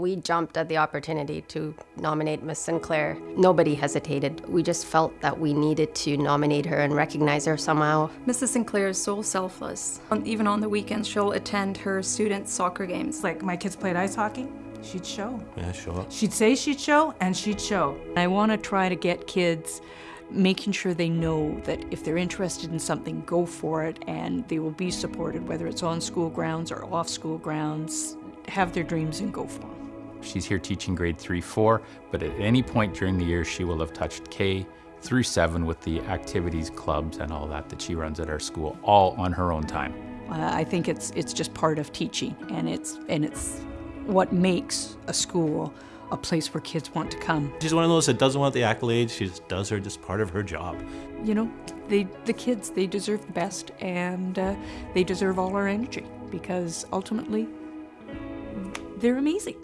We jumped at the opportunity to nominate Miss Sinclair. Nobody hesitated. We just felt that we needed to nominate her and recognize her somehow. Mrs. Sinclair is so selfless. Even on the weekends, she'll attend her students' soccer games. Like my kids played ice hockey, she'd show. Yeah, sure. She'd say she'd show, and she'd show. I want to try to get kids making sure they know that if they're interested in something, go for it and they will be supported, whether it's on school grounds or off school grounds. Have their dreams and go for them. She's here teaching grade 3 4, but at any point during the year, she will have touched K through 7 with the activities, clubs, and all that that she runs at our school, all on her own time. Uh, I think it's it's just part of teaching, and it's and it's what makes a school a place where kids want to come. She's one of those that doesn't want the accolades. She just does her just part of her job. You know, they the kids they deserve the best, and uh, they deserve all our energy because ultimately they're amazing.